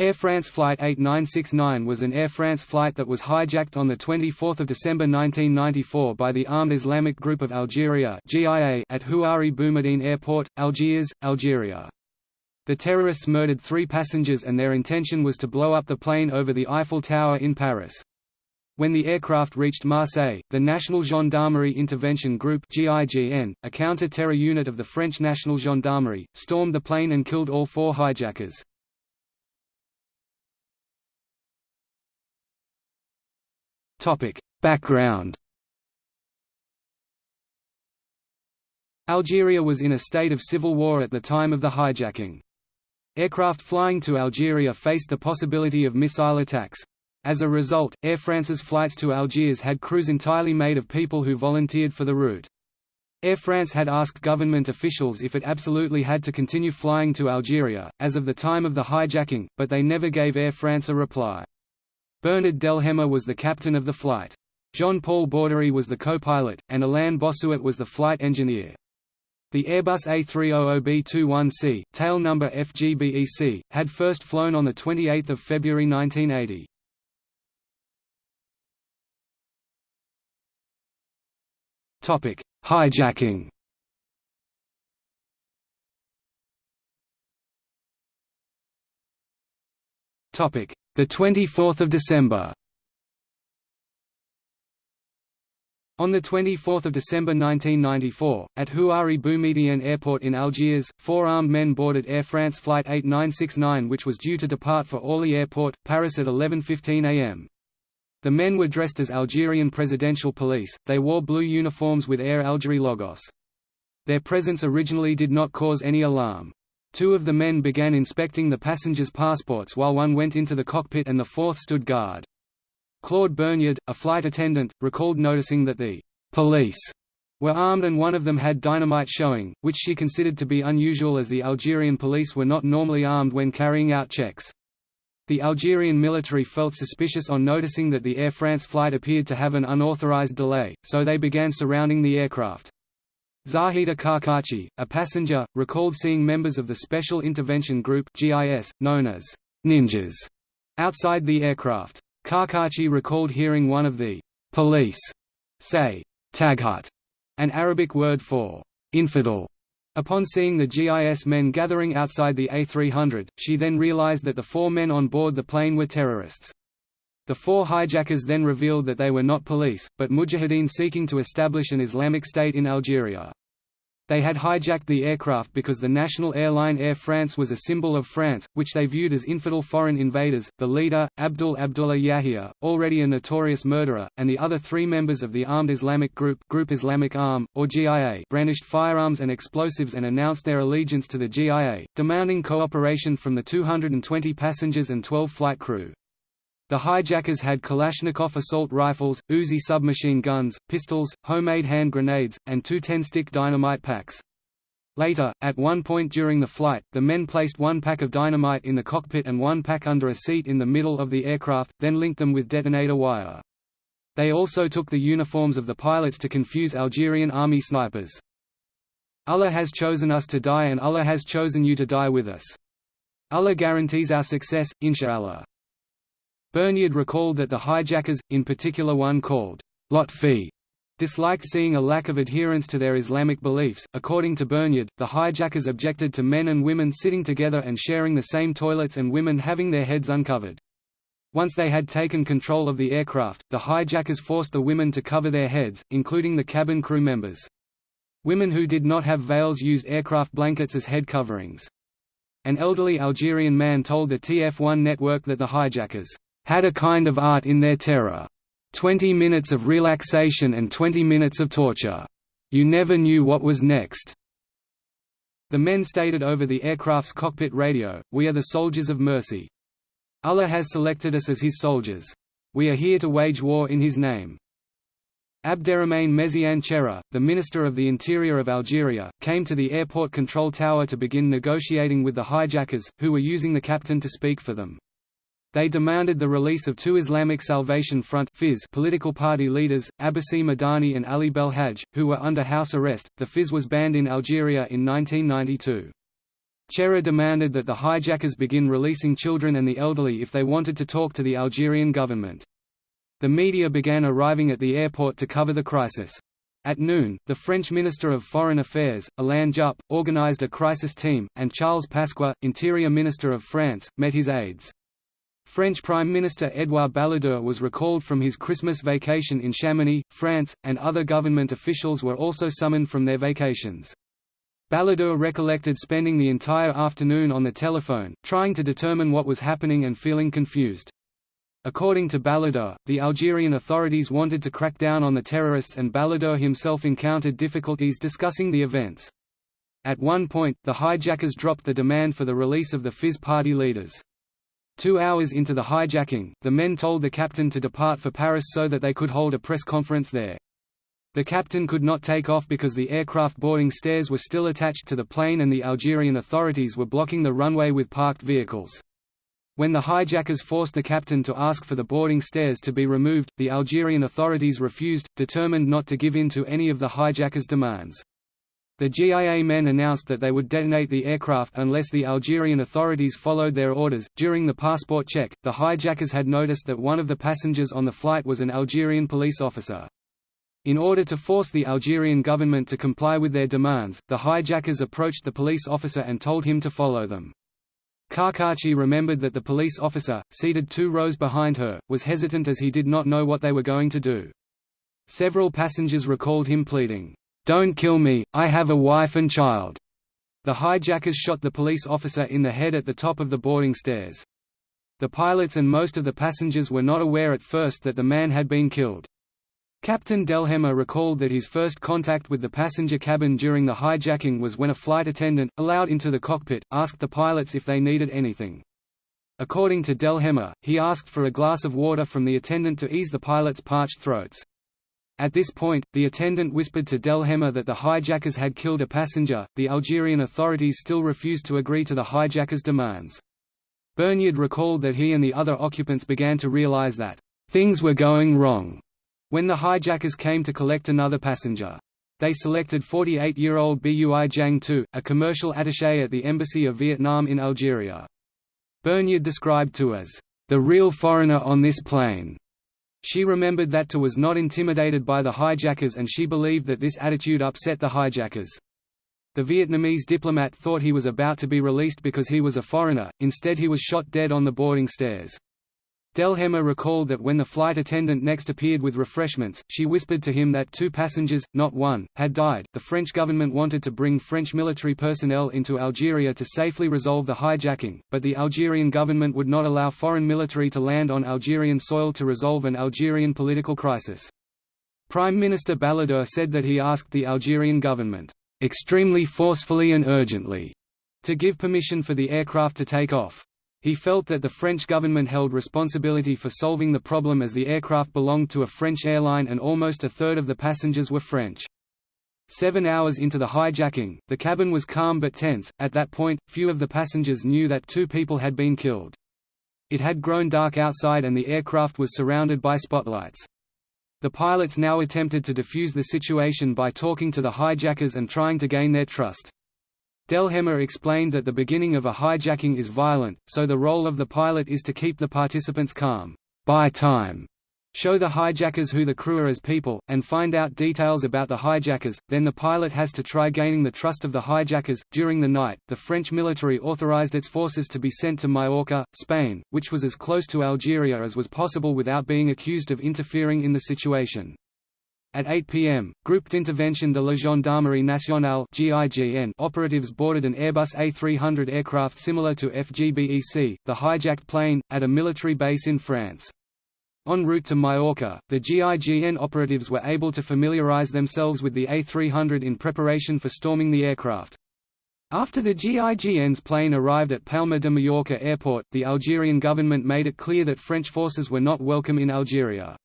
Air France Flight 8969 was an Air France flight that was hijacked on 24 December 1994 by the Armed Islamic Group of Algeria at Houari Boumediene Airport, Algiers, Algeria. The terrorists murdered three passengers and their intention was to blow up the plane over the Eiffel Tower in Paris. When the aircraft reached Marseille, the National Gendarmerie Intervention Group a counter-terror unit of the French National Gendarmerie, stormed the plane and killed all four hijackers. Topic: Background. Algeria was in a state of civil war at the time of the hijacking. Aircraft flying to Algeria faced the possibility of missile attacks. As a result, Air France's flights to Algiers had crews entirely made of people who volunteered for the route. Air France had asked government officials if it absolutely had to continue flying to Algeria, as of the time of the hijacking, but they never gave Air France a reply. Bernard Delhemme was the captain of the flight. Jean-Paul Borderie was the co-pilot, and Alain Bossuat was the flight engineer. The Airbus A300B21C, tail number FGBEC, had first flown on 28 February 1980. Hijacking Topic: the 24th of December. On 24 December 1994, at Houari Boumediene Airport in Algiers, four armed men boarded Air France Flight 8969 which was due to depart for Orly Airport, Paris at 11.15 am. The men were dressed as Algerian presidential police, they wore blue uniforms with Air Algerie logos. Their presence originally did not cause any alarm. Two of the men began inspecting the passengers' passports while one went into the cockpit and the fourth stood guard. Claude Burgniard, a flight attendant, recalled noticing that the police were armed and one of them had dynamite showing, which she considered to be unusual as the Algerian police were not normally armed when carrying out checks. The Algerian military felt suspicious on noticing that the Air France flight appeared to have an unauthorized delay, so they began surrounding the aircraft. Zahida Karkachi, a passenger, recalled seeing members of the Special Intervention Group GIS, known as ninjas, outside the aircraft. Karkachi recalled hearing one of the police say, taghut, an Arabic word for infidel. Upon seeing the GIS men gathering outside the A300, she then realized that the four men on board the plane were terrorists. The four hijackers then revealed that they were not police, but mujahideen seeking to establish an Islamic State in Algeria. They had hijacked the aircraft because the national airline Air France was a symbol of France, which they viewed as infidel foreign invaders. The leader, Abdul Abdullah Yahya, already a notorious murderer, and the other three members of the armed Islamic group, Groupe Islamique Armé, or GIA, brandished firearms and explosives and announced their allegiance to the GIA, demanding cooperation from the 220 passengers and 12 flight crew. The hijackers had Kalashnikov assault rifles, Uzi submachine guns, pistols, homemade hand grenades, and two 10-stick dynamite packs. Later, at one point during the flight, the men placed one pack of dynamite in the cockpit and one pack under a seat in the middle of the aircraft, then linked them with detonator wire. They also took the uniforms of the pilots to confuse Algerian army snipers. Allah has chosen us to die and Allah has chosen you to die with us. Allah guarantees our success, inshallah. Burgniard recalled that the hijackers, in particular one called Lotfi, disliked seeing a lack of adherence to their Islamic beliefs. According to Burgniard, the hijackers objected to men and women sitting together and sharing the same toilets and women having their heads uncovered. Once they had taken control of the aircraft, the hijackers forced the women to cover their heads, including the cabin crew members. Women who did not have veils used aircraft blankets as head coverings. An elderly Algerian man told the TF1 network that the hijackers had a kind of art in their terror. Twenty minutes of relaxation and twenty minutes of torture. You never knew what was next. The men stated over the aircraft's cockpit radio, We are the soldiers of mercy. Allah has selected us as his soldiers. We are here to wage war in his name. Abderrahmane Méziane Cherif, the Minister of the Interior of Algeria, came to the airport control tower to begin negotiating with the hijackers, who were using the captain to speak for them. They demanded the release of two Islamic Salvation Front FIS political party leaders, Abbassi Madani and Ali Belhaj, who were under house arrest. The FIS was banned in Algeria in 1992. Cherif demanded that the hijackers begin releasing children and the elderly if they wanted to talk to the Algerian government. The media began arriving at the airport to cover the crisis. At noon, the French Minister of Foreign Affairs, Alain Juppe, organized a crisis team, and Charles Pasqua, Interior Minister of France, met his aides. French Prime Minister Édouard Balladur was recalled from his Christmas vacation in Chamonix, France, and other government officials were also summoned from their vacations. Balladur recollected spending the entire afternoon on the telephone, trying to determine what was happening and feeling confused. According to Balladur, the Algerian authorities wanted to crack down on the terrorists and Balladur himself encountered difficulties discussing the events. At one point, the hijackers dropped the demand for the release of the FIS party leaders. Two hours into the hijacking, the men told the captain to depart for Paris so that they could hold a press conference there. The captain could not take off because the aircraft boarding stairs were still attached to the plane and the Algerian authorities were blocking the runway with parked vehicles. When the hijackers forced the captain to ask for the boarding stairs to be removed, the Algerian authorities refused, determined not to give in to any of the hijackers' demands. The GIA men announced that they would detonate the aircraft unless the Algerian authorities followed their orders. During the passport check, the hijackers had noticed that one of the passengers on the flight was an Algerian police officer. In order to force the Algerian government to comply with their demands, the hijackers approached the police officer and told him to follow them. Karkachi remembered that the police officer, seated two rows behind her, was hesitant as he did not know what they were going to do. Several passengers recalled him pleading, don't kill me, I have a wife and child." The hijackers shot the police officer in the head at the top of the boarding stairs. The pilots and most of the passengers were not aware at first that the man had been killed. Captain Delhemme recalled that his first contact with the passenger cabin during the hijacking was when a flight attendant, allowed into the cockpit, asked the pilots if they needed anything. According to Delhemme, he asked for a glass of water from the attendant to ease the pilots' parched throats. At this point, the attendant whispered to Delhemme that the hijackers had killed a passenger. The Algerian authorities still refused to agree to the hijackers' demands. Bernier recalled that he and the other occupants began to realize that things were going wrong when the hijackers came to collect another passenger. They selected 48-year-old Bui Giang Tu, a commercial attaché at the Embassy of Vietnam in Algeria. Bernier described Tu as the real foreigner on this plane. She remembered that Tu was not intimidated by the hijackers and she believed that this attitude upset the hijackers. The Vietnamese diplomat thought he was about to be released because he was a foreigner, instead he was shot dead on the boarding stairs. Delhemme recalled that when the flight attendant next appeared with refreshments, she whispered to him that two passengers, not one, had died. The French government wanted to bring French military personnel into Algeria to safely resolve the hijacking, but the Algerian government would not allow foreign military to land on Algerian soil to resolve an Algerian political crisis. Prime Minister Balladur said that he asked the Algerian government, extremely forcefully and urgently, to give permission for the aircraft to take off. He felt that the French government held responsibility for solving the problem as the aircraft belonged to a French airline and almost a third of the passengers were French. Seven hours into the hijacking, the cabin was calm but tense. At that point, few of the passengers knew that two people had been killed. It had grown dark outside and the aircraft was surrounded by spotlights. The pilots now attempted to defuse the situation by talking to the hijackers and trying to gain their trust. Delhemme explained that the beginning of a hijacking is violent, so the role of the pilot is to keep the participants calm, by time, show the hijackers who the crew are as people, and find out details about the hijackers, then the pilot has to try gaining the trust of the hijackers. During the night, the French military authorized its forces to be sent to Majorca, Spain, which was as close to Algeria as was possible without being accused of interfering in the situation. At 8 p.m., Groupe d'Intervention de la Gendarmerie Nationale operatives boarded an Airbus A300 aircraft similar to FGBEC, the hijacked plane, at a military base in France. En route to Majorca, the GIGN operatives were able to familiarize themselves with the A300 in preparation for storming the aircraft. After the GIGN's plane arrived at Palma de Mallorca airport, the Algerian government made it clear that French forces were not welcome in Algeria.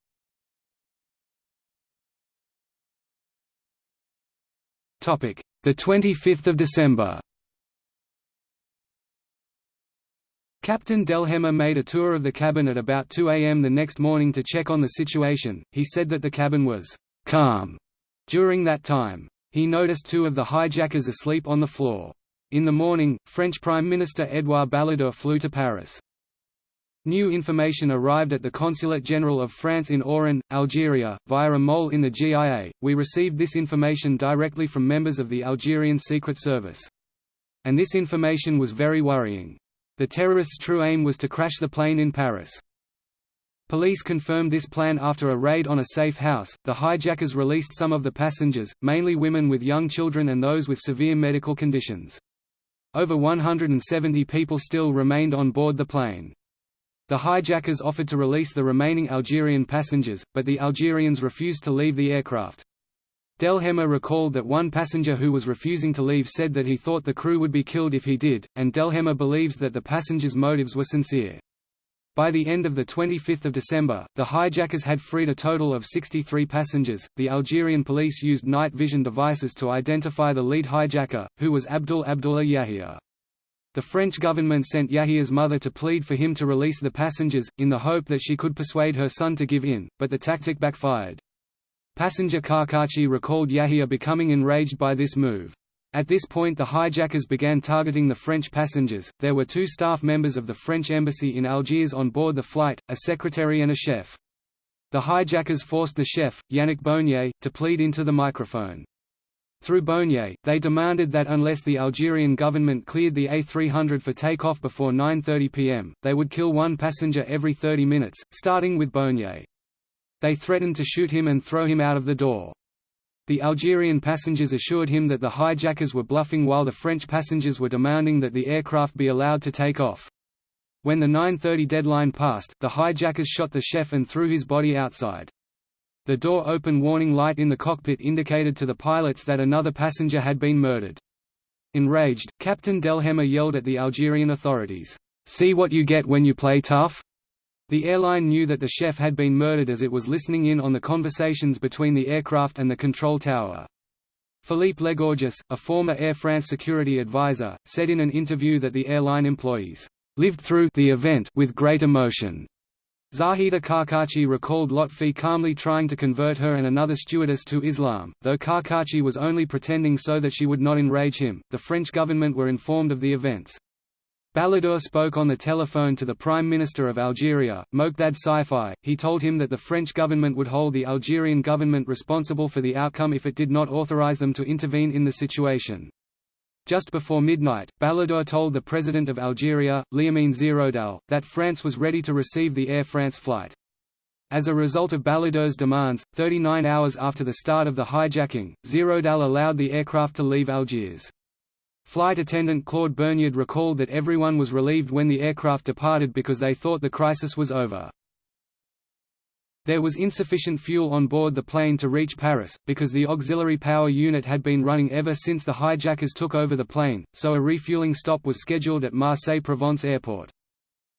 The 25th of December. Captain Delhemme made a tour of the cabin at about 2 a.m. the next morning to check on the situation. He said that the cabin was calm during that time. He noticed two of the hijackers asleep on the floor. In the morning, French Prime Minister Édouard Balladur flew to Paris. New information arrived at the Consulate General of France in Oran, Algeria, via a mole in the GIA. We received this information directly from members of the Algerian Secret Service. And this information was very worrying. The terrorists' true aim was to crash the plane in Paris. Police confirmed this plan after a raid on a safe house. The hijackers released some of the passengers, mainly women with young children and those with severe medical conditions. Over 170 people still remained on board the plane. The hijackers offered to release the remaining Algerian passengers, but the Algerians refused to leave the aircraft. Delhemme recalled that one passenger who was refusing to leave said that he thought the crew would be killed if he did, and Delhemme believes that the passengers' motives were sincere. By the end of 25 December, the hijackers had freed a total of 63 passengers. The Algerian police used night vision devices to identify the lead hijacker, who was Abdul Abdullah Yahya. The French government sent Yahya's mother to plead for him to release the passengers, in the hope that she could persuade her son to give in, but the tactic backfired. Passenger Karkachi recalled Yahya becoming enraged by this move. At this point the hijackers began targeting the French passengers. There were two staff members of the French embassy in Algiers on board the flight, a secretary and a chef. The hijackers forced the chef, Yannick Bonnier, to plead into the microphone. Through Bonnier, they demanded that unless the Algerian government cleared the A300 for takeoff before 9.30 pm, they would kill one passenger every 30 minutes, starting with Bonnier. They threatened to shoot him and throw him out of the door. The Algerian passengers assured him that the hijackers were bluffing while the French passengers were demanding that the aircraft be allowed to take off. When the 9.30 deadline passed, the hijackers shot the chef and threw his body outside. The door open warning light in the cockpit indicated to the pilots that another passenger had been murdered. Enraged, Captain Delhemme yelled at the Algerian authorities, "'See what you get when you play tough?' The airline knew that the chef had been murdered as it was listening in on the conversations between the aircraft and the control tower. Philippe Legorjus, a former Air France security advisor, said in an interview that the airline employees lived through the event with great emotion. Zahida Karkachi recalled Lotfi calmly trying to convert her and another stewardess to Islam, though Karkachi was only pretending so that she would not enrage him. The French government were informed of the events. Balladur spoke on the telephone to the Prime Minister of Algeria, Moqdad Sifi. He told him that the French government would hold the Algerian government responsible for the outcome if it did not authorize them to intervene in the situation. Just before midnight, Balladur told the President of Algeria, Liamine Zéroual, that France was ready to receive the Air France flight. As a result of Balladur's demands, 39 hours after the start of the hijacking, Zéroual allowed the aircraft to leave Algiers. Flight attendant Claude Burgniard recalled that everyone was relieved when the aircraft departed because they thought the crisis was over. There was insufficient fuel on board the plane to reach Paris, because the auxiliary power unit had been running ever since the hijackers took over the plane, so a refueling stop was scheduled at Marseille-Provence Airport.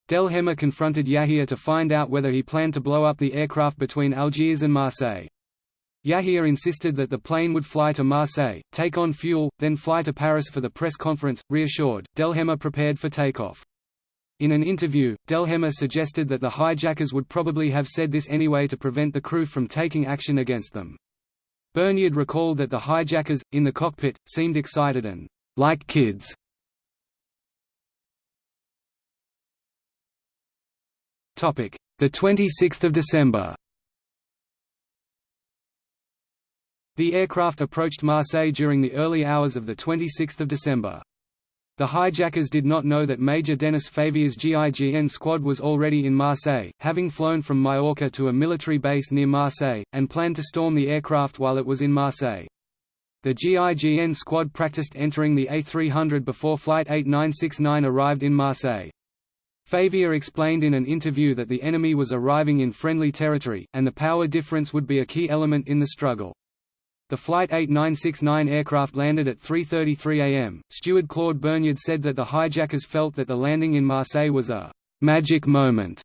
Delhemme confronted Yahya to find out whether he planned to blow up the aircraft between Algiers and Marseille. Yahya insisted that the plane would fly to Marseille, take on fuel, then fly to Paris for the press conference. Reassured, Delhemme prepared for takeoff. In an interview, Delhemme suggested that the hijackers would probably have said this anyway to prevent the crew from taking action against them. Burgniard recalled that the hijackers, in the cockpit, seemed excited and like kids. Topic: The 26th of December. The aircraft approached Marseille during the early hours of the 26th of December. The hijackers did not know that Major Denis Favier's GIGN squad was already in Marseille, having flown from Majorca to a military base near Marseille, and planned to storm the aircraft while it was in Marseille. The GIGN squad practiced entering the A300 before Flight 8969 arrived in Marseille. Favier explained in an interview that the enemy was arriving in friendly territory, and the power difference would be a key element in the struggle. The Flight 8969 aircraft landed at 3.33 am. Steward Claude Burgniard said that the hijackers felt that the landing in Marseille was a «magic moment»,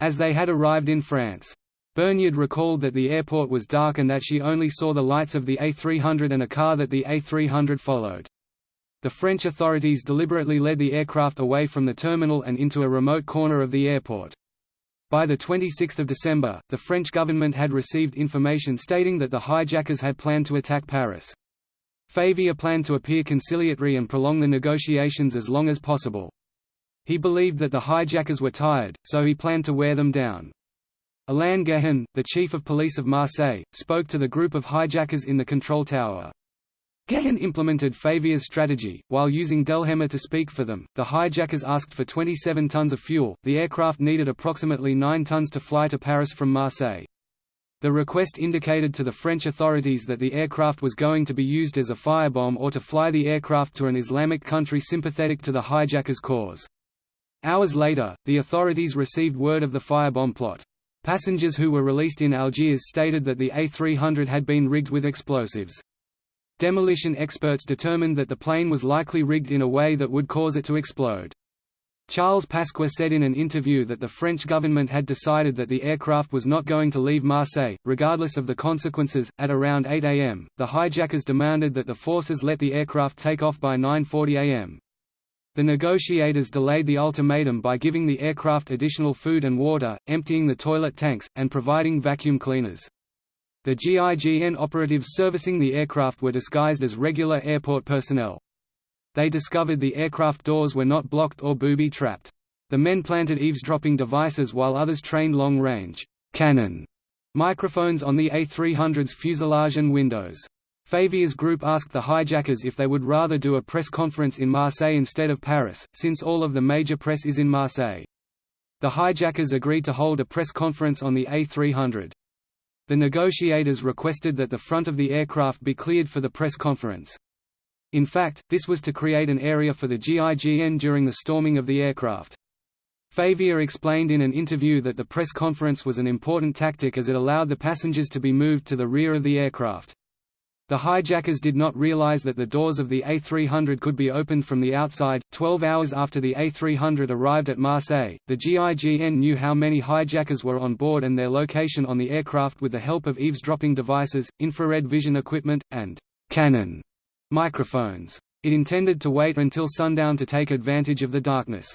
as they had arrived in France. Burgniard recalled that the airport was dark and that she only saw the lights of the A300 and a car that the A300 followed. The French authorities deliberately led the aircraft away from the terminal and into a remote corner of the airport. By 26 December, the French government had received information stating that the hijackers had planned to attack Paris. Favier planned to appear conciliatory and prolong the negotiations as long as possible. He believed that the hijackers were tired, so he planned to wear them down. Alain Gehin, the chief of police of Marseille, spoke to the group of hijackers in the control tower. Gehin implemented Favier's strategy, while using Delhemme to speak for them. The hijackers asked for 27 tons of fuel, the aircraft needed approximately 9 tons to fly to Paris from Marseille. The request indicated to the French authorities that the aircraft was going to be used as a firebomb or to fly the aircraft to an Islamic country sympathetic to the hijackers' cause. Hours later, the authorities received word of the firebomb plot. Passengers who were released in Algiers stated that the A300 had been rigged with explosives. Demolition experts determined that the plane was likely rigged in a way that would cause it to explode. Charles Pasqua said in an interview that the French government had decided that the aircraft was not going to leave Marseille, regardless of the consequences. At around 8 am, the hijackers demanded that the forces let the aircraft take off by 9.40 am. The negotiators delayed the ultimatum by giving the aircraft additional food and water, emptying the toilet tanks, and providing vacuum cleaners. The GIGN operatives servicing the aircraft were disguised as regular airport personnel. They discovered the aircraft doors were not blocked or booby-trapped. The men planted eavesdropping devices while others trained long-range cannon microphones on the A300's fuselage and windows. Favier's group asked the hijackers if they would rather do a press conference in Marseille instead of Paris, since all of the major press is in Marseille. The hijackers agreed to hold a press conference on the A300. The negotiators requested that the front of the aircraft be cleared for the press conference. In fact, this was to create an area for the GIGN during the storming of the aircraft. Favier explained in an interview that the press conference was an important tactic as it allowed the passengers to be moved to the rear of the aircraft. The hijackers did not realize that the doors of the A300 could be opened from the outside. Twelve hours after the A300 arrived at Marseille, the GIGN knew how many hijackers were on board and their location on the aircraft with the help of eavesdropping devices, infrared vision equipment, and cannon microphones. It intended to wait until sundown to take advantage of the darkness.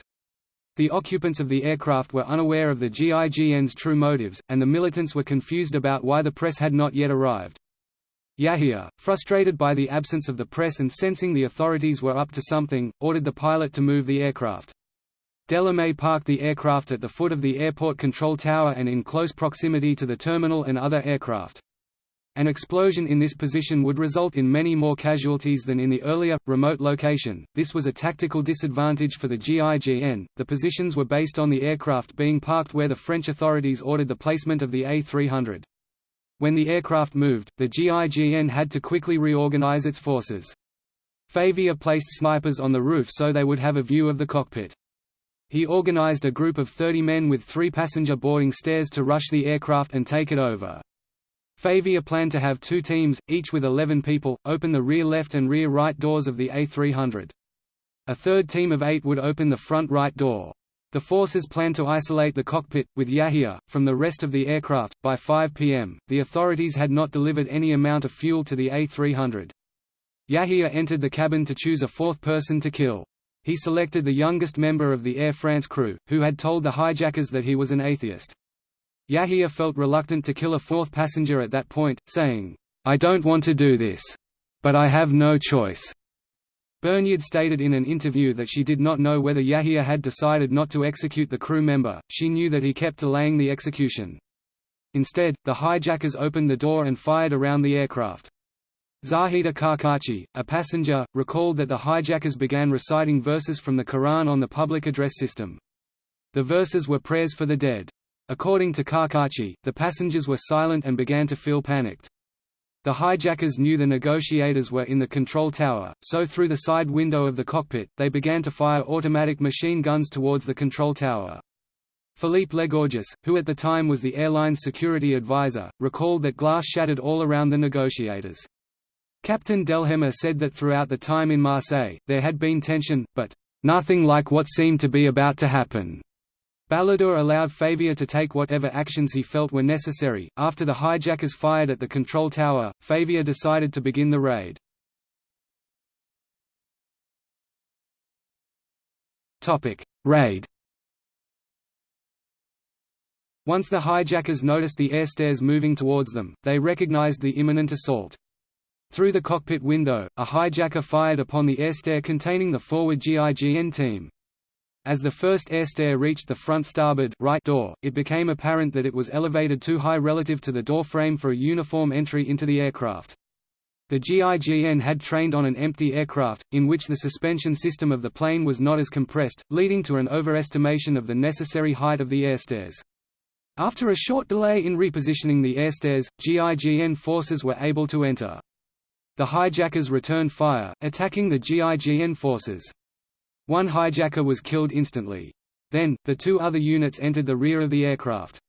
The occupants of the aircraft were unaware of the GIGN's true motives, and the militants were confused about why the press had not yet arrived. Yahia, frustrated by the absence of the press and sensing the authorities were up to something, ordered the pilot to move the aircraft. Delhemme parked the aircraft at the foot of the airport control tower and in close proximity to the terminal and other aircraft. An explosion in this position would result in many more casualties than in the earlier, remote location. This was a tactical disadvantage for the GIGN. The positions were based on the aircraft being parked where the French authorities ordered the placement of the A300. When the aircraft moved, the GIGN had to quickly reorganize its forces. Favier placed snipers on the roof so they would have a view of the cockpit. He organized a group of 30 men with three passenger boarding stairs to rush the aircraft and take it over. Favier planned to have two teams, each with 11 people, open the rear left and rear right doors of the A300. A third team of eight would open the front right door. The forces planned to isolate the cockpit, with Yahia, from the rest of the aircraft. By 5 p.m., the authorities had not delivered any amount of fuel to the A300. Yahia entered the cabin to choose a fourth person to kill. He selected the youngest member of the Air France crew, who had told the hijackers that he was an atheist. Yahia felt reluctant to kill a fourth passenger at that point, saying, I don't want to do this. But I have no choice. Bernier stated in an interview that she did not know whether Yahia had decided not to execute the crew member, she knew that he kept delaying the execution. Instead, the hijackers opened the door and fired around the aircraft. Zahida Karkachi, a passenger, recalled that the hijackers began reciting verses from the Quran on the public address system. The verses were prayers for the dead. According to Karkachi, the passengers were silent and began to feel panicked. The hijackers knew the negotiators were in the control tower, so through the side window of the cockpit, they began to fire automatic machine guns towards the control tower. Philippe Legorjus, who at the time was the airline's security advisor, recalled that glass shattered all around the negotiators. Captain Delhemme said that throughout the time in Marseille, there had been tension, but, "...nothing like what seemed to be about to happen." Balladur allowed Favier to take whatever actions he felt were necessary. After the hijackers fired at the control tower, Favier decided to begin the raid. Topic: Raid. Once the hijackers noticed the air stairs moving towards them, they recognized the imminent assault. Through the cockpit window, a hijacker fired upon the air stair containing the forward GIGN team. As the first air stair reached the front starboard right door, it became apparent that it was elevated too high relative to the door frame for a uniform entry into the aircraft. The GIGN had trained on an empty aircraft, in which the suspension system of the plane was not as compressed, leading to an overestimation of the necessary height of the airstairs. After a short delay in repositioning the airstairs, GIGN forces were able to enter. The hijackers returned fire, attacking the GIGN forces. One hijacker was killed instantly. Then, the two other units entered the rear of the aircraft.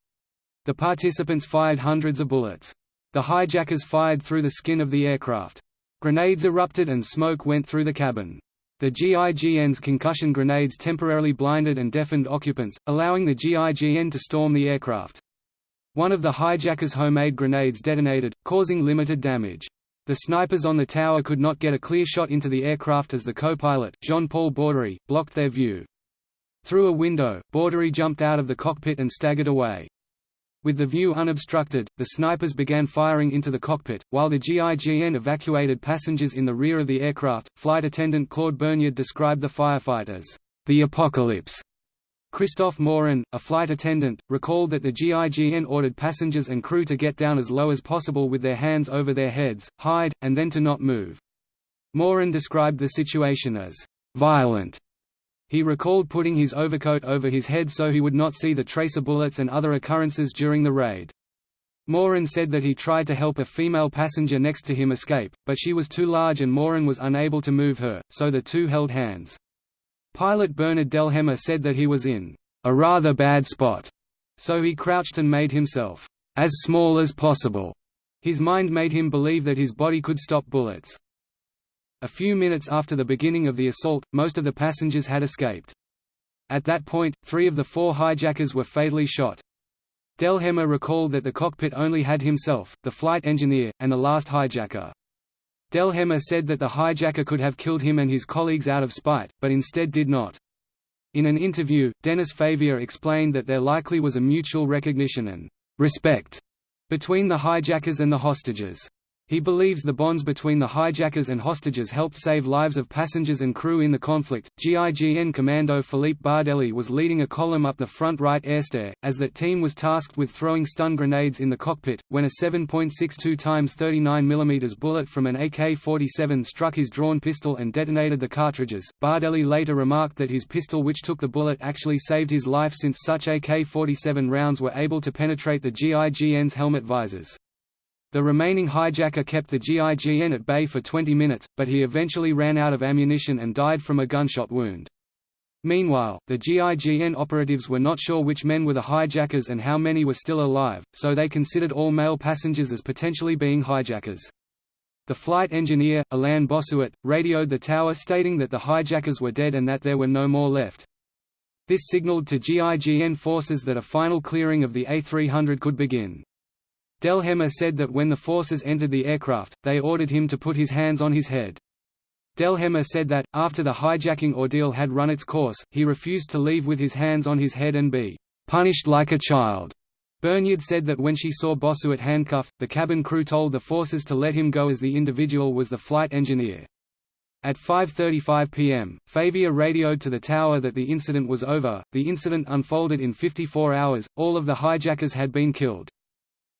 The participants fired hundreds of bullets. The hijackers fired through the skin of the aircraft. Grenades erupted and smoke went through the cabin. The GIGN's concussion grenades temporarily blinded and deafened occupants, allowing the GIGN to storm the aircraft. One of the hijackers' homemade grenades detonated, causing limited damage. The snipers on the tower could not get a clear shot into the aircraft as the co-pilot, Jean-Paul Borderie, blocked their view. Through a window, Borderie jumped out of the cockpit and staggered away. With the view unobstructed, the snipers began firing into the cockpit, while the GIGN evacuated passengers in the rear of the aircraft. Flight attendant Claude Burgniard described the firefight as the apocalypse. Christophe Morin, a flight attendant, recalled that the GIGN ordered passengers and crew to get down as low as possible with their hands over their heads, hide, and then to not move. Morin described the situation as violent. He recalled putting his overcoat over his head so he would not see the tracer bullets and other occurrences during the raid. Morin said that he tried to help a female passenger next to him escape, but she was too large and Morin was unable to move her, so the two held hands. Pilot Bernard Delhemme said that he was in a rather bad spot, so he crouched and made himself as small as possible. His mind made him believe that his body could stop bullets. A few minutes after the beginning of the assault, most of the passengers had escaped. At that point, three of the four hijackers were fatally shot. Delhemme recalled that the cockpit only had himself, the flight engineer, and the last hijacker. Delhemme said that the hijacker could have killed him and his colleagues out of spite, but instead did not. In an interview, Dennis Favier explained that there likely was a mutual recognition and respect between the hijackers and the hostages. He believes the bonds between the hijackers and hostages helped save lives of passengers and crew in the conflict. GIGN Commando Philippe Bardelli was leading a column up the front right airstair, as that team was tasked with throwing stun grenades in the cockpit, when a 7.62 x 39 mm bullet from an AK-47 struck his drawn pistol and detonated the cartridges. Bardelli later remarked that his pistol which took the bullet actually saved his life since such AK-47 rounds were able to penetrate the GIGN's helmet visors. The remaining hijacker kept the GIGN at bay for 20 minutes, but he eventually ran out of ammunition and died from a gunshot wound. Meanwhile, the GIGN operatives were not sure which men were the hijackers and how many were still alive, so they considered all male passengers as potentially being hijackers. The flight engineer, Alain Bossuat, radioed the tower stating that the hijackers were dead and that there were no more left. This signaled to GIGN forces that a final clearing of the A300 could begin. Delhemme said that when the forces entered the aircraft, they ordered him to put his hands on his head. Delhemme said that, after the hijacking ordeal had run its course, he refused to leave with his hands on his head and be punished like a child. Burgniard said that when she saw Bossuat handcuffed, the cabin crew told the forces to let him go as the individual was the flight engineer. At 5.35 pm, Favier radioed to the tower that the incident was over. The incident unfolded in 54 hours, all of the hijackers had been killed.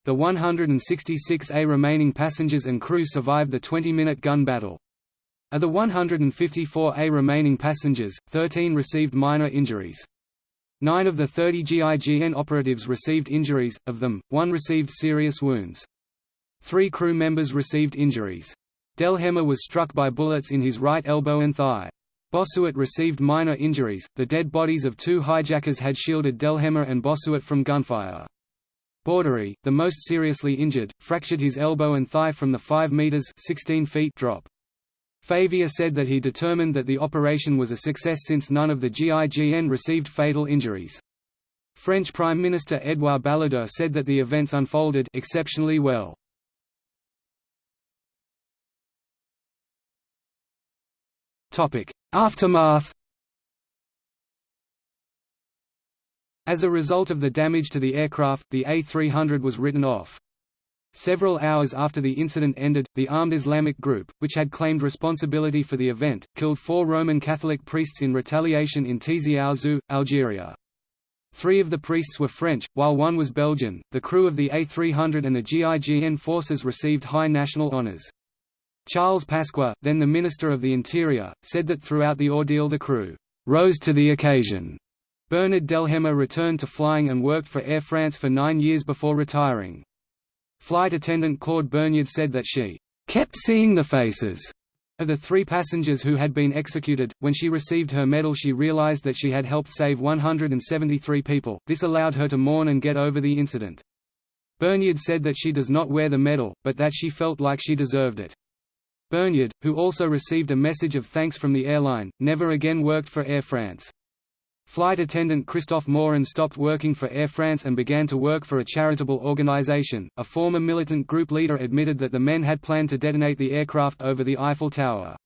The 166A remaining passengers and crew survived the 20-minute gun battle. Of the 154A remaining passengers, 13 received minor injuries. Nine of the 30 GIGN operatives received injuries, of them, one received serious wounds. Three crew members received injuries. Delhemme was struck by bullets in his right elbow and thigh. Bossuat received minor injuries. The dead bodies of two hijackers had shielded Delhemme and Bossuat from gunfire. Borderie, the most seriously injured, fractured his elbow and thigh from the 5 meters 16 feet drop. Favier said that he determined that the operation was a success since none of the GIGN received fatal injuries. French Prime Minister Édouard Balladur said that the events unfolded exceptionally well. Aftermath As a result of the damage to the aircraft, the A300 was written off. Several hours after the incident ended, the armed Islamic group, which had claimed responsibility for the event, killed four Roman Catholic priests in retaliation in Tizi Ouzou, Algeria. Three of the priests were French, while one was Belgian. The crew of the A300 and the GIGN forces received high national honours. Charles Pasqua, then the Minister of the Interior, said that throughout the ordeal the crew rose to the occasion. Bernard Delhemme returned to flying and worked for Air France for nine years before retiring. Flight attendant Claude Burgniard said that she kept seeing the faces of the three passengers who had been executed, when she received her medal she realized that she had helped save 173 people, this allowed her to mourn and get over the incident. Burgniard said that she does not wear the medal, but that she felt like she deserved it. Burgniard, who also received a message of thanks from the airline, never again worked for Air France. Flight attendant Christophe Morin stopped working for Air France and began to work for a charitable organization. A former militant group leader admitted that the men had planned to detonate the aircraft over the Eiffel Tower.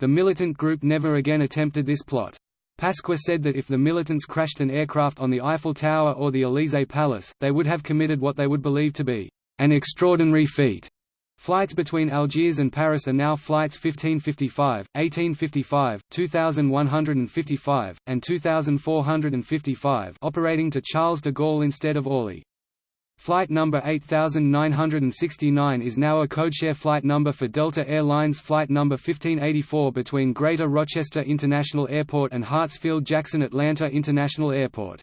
The militant group never again attempted this plot. Pasqua said that if the militants crashed an aircraft on the Eiffel Tower or the Élysée Palace, they would have committed what they would believe to be an extraordinary feat. Flights between Algiers and Paris are now flights 1555, 1855, 2155, and 2455 operating to Charles de Gaulle instead of Orly. Flight number 8969 is now a codeshare flight number for Delta Air Lines flight number 1584 between Greater Rochester International Airport and Hartsfield-Jackson Atlanta International Airport.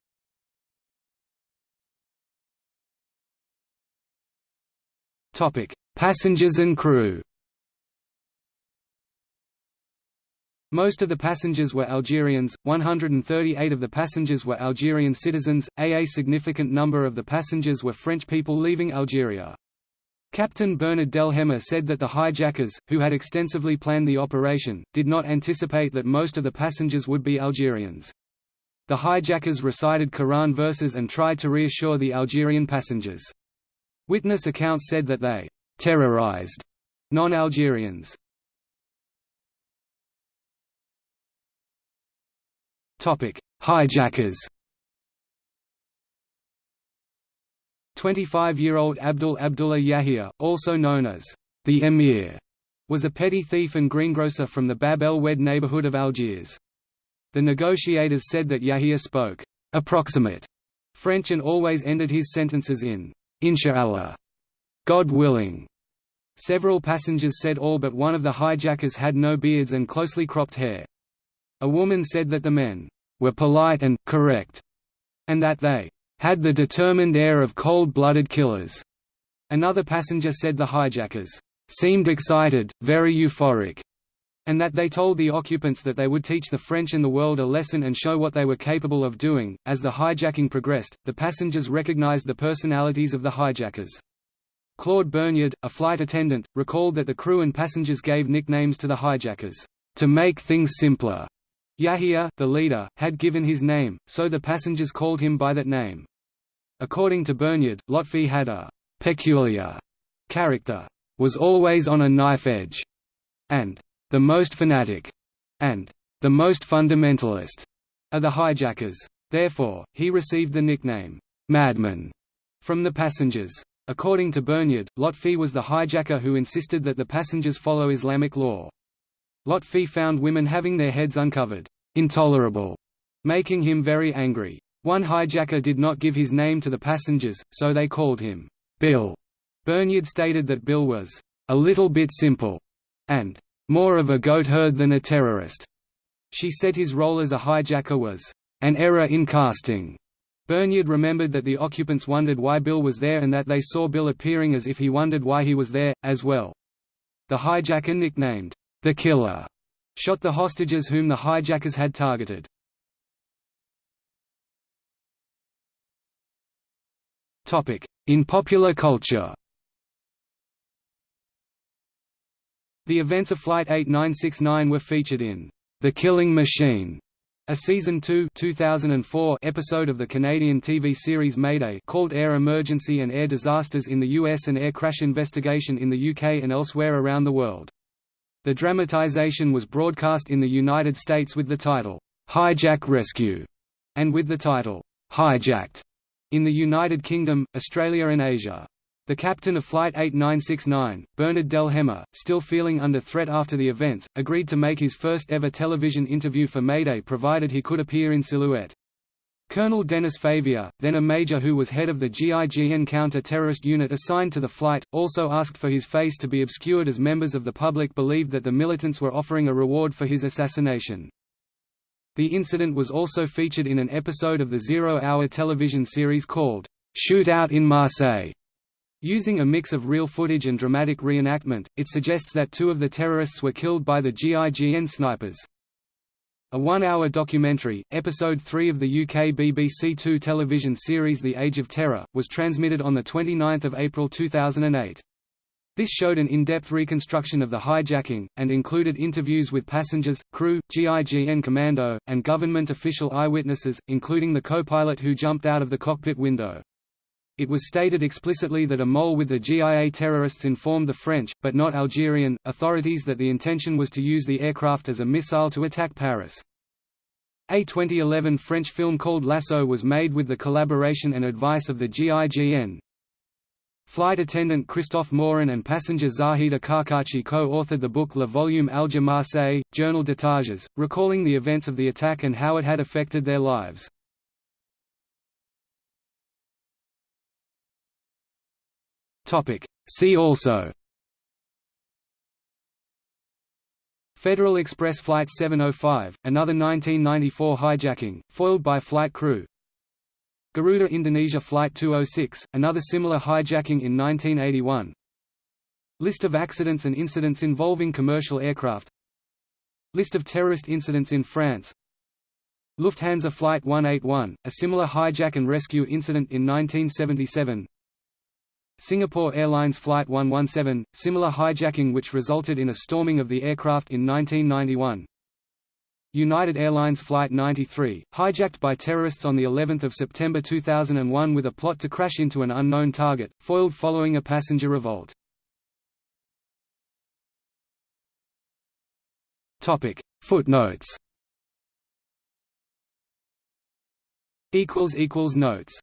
Topic: Passengers and crew Most of the passengers were Algerians, 138 of the passengers were Algerian citizens, a significant number of the passengers were French people leaving Algeria. Captain Bernard Delhemme said that the hijackers, who had extensively planned the operation, did not anticipate that most of the passengers would be Algerians. The hijackers recited Quran verses and tried to reassure the Algerian passengers. Witness accounts said that they terrorized non-Algerians. Topic: Hijackers. 25-year-old Abdul Abdullah Yahia, also known as the Emir, was a petty thief and greengrocer from the Bab El Oued neighborhood of Algiers. The negotiators said that Yahia spoke approximate French and always ended his sentences in Inshallah, God willing. Several passengers said all but one of the hijackers had no beards and closely cropped hair. A woman said that the men were polite and correct, and that they had the determined air of cold-blooded killers. Another passenger said the hijackers seemed excited, very euphoric, and that they told the occupants that they would teach the French and the world a lesson and show what they were capable of doing. As the hijacking progressed, the passengers recognized the personalities of the hijackers. Claude Burgniard, a flight attendant, recalled that the crew and passengers gave nicknames to the hijackers, to make things simpler. Yahia, the leader, had given his name, so the passengers called him by that name. According to Burgniard, Lotfi had a peculiar character, was always on a knife edge, and the most fanatic, and the most fundamentalist are the hijackers. Therefore, he received the nickname, Madman, from the passengers. According to Burgniard, Lotfi was the hijacker who insisted that the passengers follow Islamic law. Lotfi found women having their heads uncovered, intolerable, making him very angry. One hijacker did not give his name to the passengers, so they called him Bill. Burgniard stated that Bill was a little bit simple, and more of a goat herd than a terrorist. She said his role as a hijacker was an error in casting. Burgniard remembered that the occupants wondered why Bill was there and that they saw Bill appearing as if he wondered why he was there, as well. The hijacker nicknamed, the Killer, shot the hostages whom the hijackers had targeted. In popular culture The events of Flight 8969 were featured in The Killing Machine, a season 2 2004 episode of the Canadian TV series Mayday called Air Emergency and Air Disasters in the US and Air Crash Investigation in the UK and elsewhere around the world. The dramatization was broadcast in the United States with the title, Hijack Rescue, and with the title, Hijacked, in the United Kingdom, Australia and Asia. The captain of Flight 8969, Bernard Delhemme, still feeling under threat after the events, agreed to make his first ever television interview for Mayday provided he could appear in silhouette. Colonel Dennis Favier, then a major who was head of the GIGN counter-terrorist unit assigned to the flight, also asked for his face to be obscured as members of the public believed that the militants were offering a reward for his assassination. The incident was also featured in an episode of the zero-hour television series called, "'Shootout in Marseille' Using a mix of real footage and dramatic reenactment, it suggests that two of the terrorists were killed by the GIGN snipers. A one-hour documentary, episode 3 of the UK BBC Two television series The Age of Terror, was transmitted on 29 April 2008. This showed an in-depth reconstruction of the hijacking, and included interviews with passengers, crew, GIGN commando, and government official eyewitnesses, including the co-pilot who jumped out of the cockpit window. It was stated explicitly that a mole with the GIA terrorists informed the French, but not Algerian, authorities that the intention was to use the aircraft as a missile to attack Paris. A 2011 French film called L'Assaut was made with the collaboration and advice of the GIGN. Flight attendant Christophe Morin and passenger Zahida Karkachi co-authored the book Le Volume Alger Marseille, Journal d'otages, recalling the events of the attack and how it had affected their lives. See also. Federal Express Flight 705, another 1994 hijacking, foiled by flight crew. Garuda Indonesia Flight 206, another similar hijacking in 1981 List of accidents and incidents involving commercial aircraft. List of terrorist incidents in France. Lufthansa Flight 181, a similar hijack and rescue incident in 1977 Singapore Airlines Flight 117, similar hijacking which resulted in a storming of the aircraft in 1991. United Airlines Flight 93, hijacked by terrorists on the 11th of September 2001 with a plot to crash into an unknown target, foiled following a passenger revolt. Topic: Footnotes. Equals equals notes